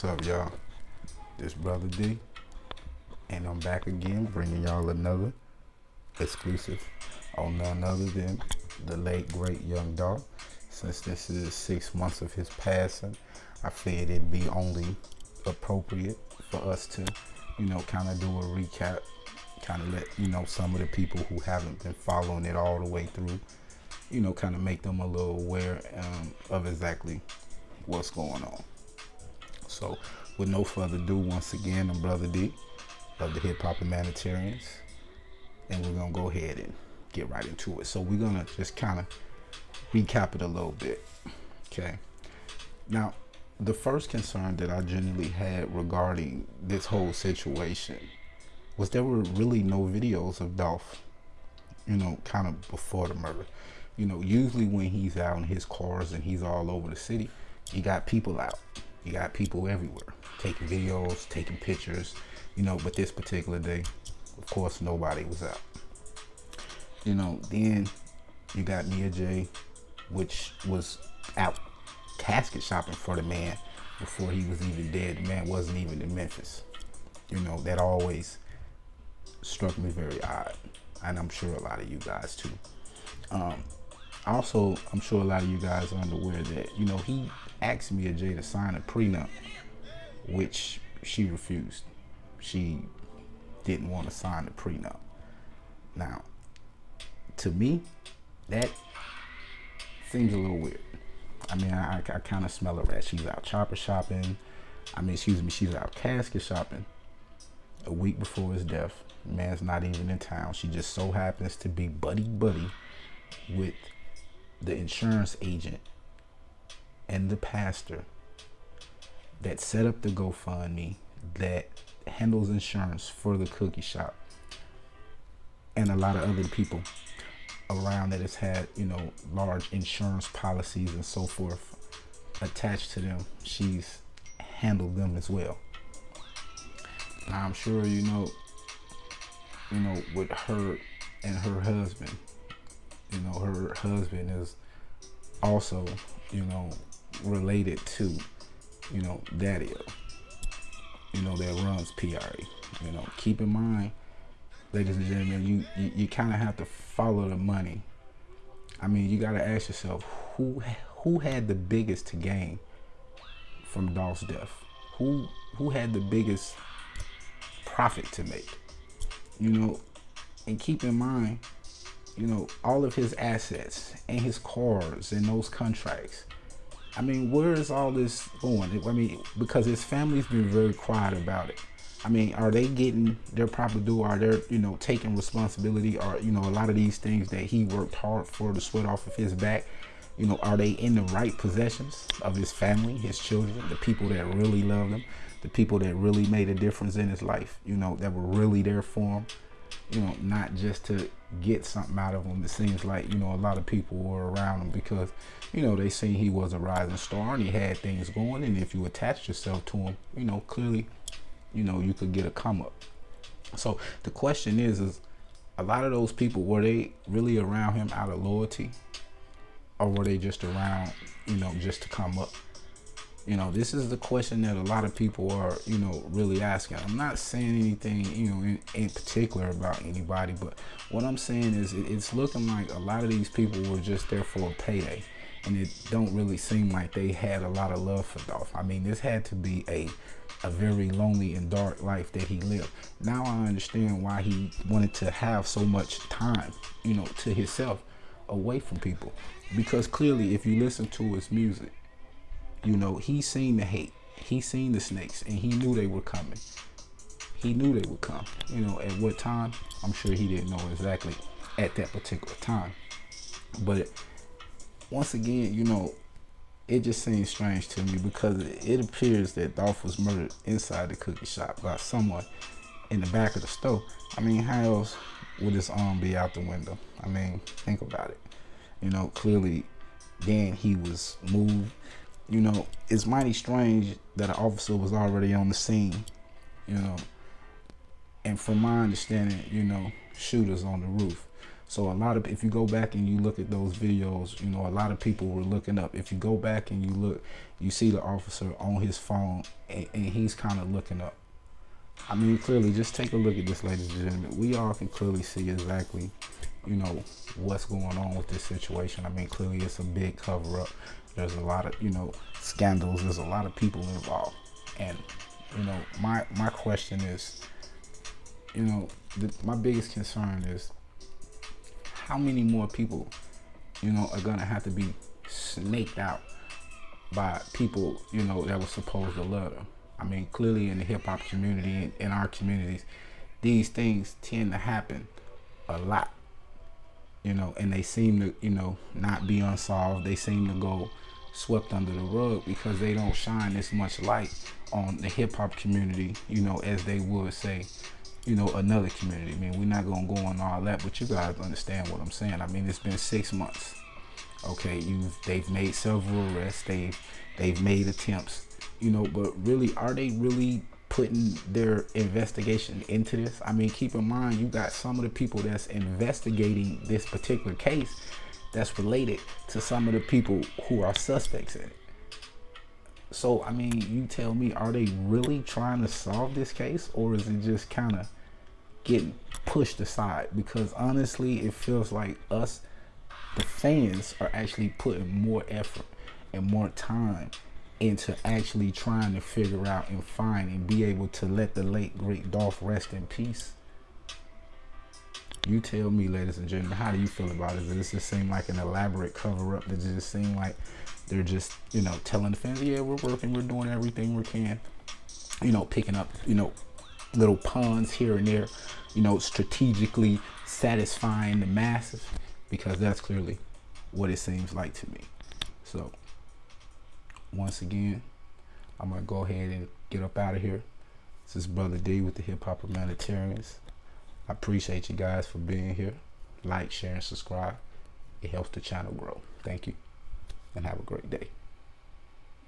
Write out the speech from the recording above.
What's up, y'all? This brother D, and I'm back again, bringing y'all another exclusive on none other than the late great Young Dolph. Since this is six months of his passing, I figured it'd be only appropriate for us to, you know, kind of do a recap, kind of let you know some of the people who haven't been following it all the way through, you know, kind of make them a little aware um, of exactly what's going on. So, with no further ado, once again, I'm Brother D of the Hip Hop Humanitarians, and we're gonna go ahead and get right into it. So, we're gonna just kind of recap it a little bit. Okay. Now, the first concern that I generally had regarding this whole situation was there were really no videos of Dolph, you know, kind of before the murder. You know, usually when he's out in his cars and he's all over the city, you got people out you got people everywhere taking videos, taking pictures, you know, but this particular day, of course, nobody was out. You know, then you got Mia Jaye, which was out casket shopping for the man before he was even dead. The man wasn't even in Memphis. You know, that always struck me very odd. And I'm sure a lot of you guys too. Um, also, I'm sure a lot of you guys are unaware that, you know, he asked Mia Jaye to sign a prenup, which she refused. She didn't want to sign the prenup. Now, to me, that seems a little weird. I mean, I, I kind of smell a rat. She's out chopper shopping. I mean, excuse me, she's out casket shopping a week before his death. man's not even in town. She just so happens to be buddy buddy with the insurance agent and the pastor that set up the GoFundMe that handles insurance for the cookie shop and a lot of other people around that has had you know large insurance policies and so forth attached to them she's handled them as well. Now i'm sure you know you know with her and her husband you know her husband is also you know related to, you know, Daddy you know, that runs PRA. You know, keep in mind, ladies and gentlemen, you, you, you kind of have to follow the money. I mean, you got to ask yourself, who who had the biggest to gain from Dolph's death? Who who had the biggest profit to make? You know, and keep in mind, you know, all of his assets and his cars and those contracts I mean, where is all this going? I mean, because his family's been very quiet about it. I mean, are they getting their proper due? Are they, you know, taking responsibility? Or, you know, a lot of these things that he worked hard for to sweat off of his back, you know, are they in the right possessions of his family, his children, the people that really love him, the people that really made a difference in his life, you know, that were really there for him, you know, not just to get something out of him. It seems like, you know, a lot of people were around him because, you know, they seen he was a rising star and he had things going. And if you attached yourself to him, you know, clearly, you know, you could get a come up. So the question is, is a lot of those people, were they really around him out of loyalty? Or were they just around, you know, just to come up? You know, this is the question that a lot of people are, you know, really asking. I'm not saying anything, you know, in, in particular about anybody, but what I'm saying is it, it's looking like a lot of these people were just there for a payday. And it don't really seem like they had a lot of love for Dolph. I mean, this had to be a a very lonely and dark life that he lived. Now I understand why he wanted to have so much time, you know, to himself away from people. Because clearly if you listen to his music, you know, he seen the hate. He seen the snakes and he knew they were coming. He knew they would come. You know, at what time? I'm sure he didn't know exactly at that particular time. But once again, you know, it just seems strange to me because it appears that Dolph was murdered inside the cookie shop by someone in the back of the store. I mean, how else would his arm be out the window? I mean, think about it. You know, clearly then he was moved you know, it's mighty strange that an officer was already on the scene, you know. And from my understanding, you know, shooters on the roof. So a lot of if you go back and you look at those videos, you know, a lot of people were looking up. If you go back and you look, you see the officer on his phone and, and he's kind of looking up. I mean, clearly, just take a look at this, ladies and gentlemen. We all can clearly see exactly, you know, what's going on with this situation. I mean, clearly, it's a big cover up. There's a lot of, you know, scandals. There's a lot of people involved, and you know, my my question is, you know, the, my biggest concern is how many more people, you know, are gonna have to be snaked out by people, you know, that were supposed to love them. I mean, clearly in the hip hop community, in our communities, these things tend to happen a lot, you know, and they seem to, you know, not be unsolved. They seem to go swept under the rug because they don't shine as much light on the hip hop community, you know, as they would say, you know, another community. I mean, we're not gonna go on all that, but you guys understand what I'm saying. I mean, it's been six months. Okay, you've they've made several arrests, they've they've made attempts, you know, but really, are they really putting their investigation into this? I mean, keep in mind you got some of the people that's investigating this particular case that's related to some of the people who are suspects in it. So, I mean, you tell me, are they really trying to solve this case or is it just kind of getting pushed aside? Because honestly, it feels like us, the fans, are actually putting more effort and more time into actually trying to figure out and find and be able to let the late, great Dolph rest in peace. You tell me, ladies and gentlemen, how do you feel about it? Does this just seem like an elaborate cover up? Does it just seem like they're just, you know, telling the fans, yeah, we're working, we're doing everything we can, you know, picking up, you know, little puns here and there, you know, strategically satisfying the masses because that's clearly what it seems like to me. So, once again, I'm going to go ahead and get up out of here. This is Brother D with the Hip Hop Humanitarians. I appreciate you guys for being here. Like, share, and subscribe. It helps the channel grow. Thank you, and have a great day.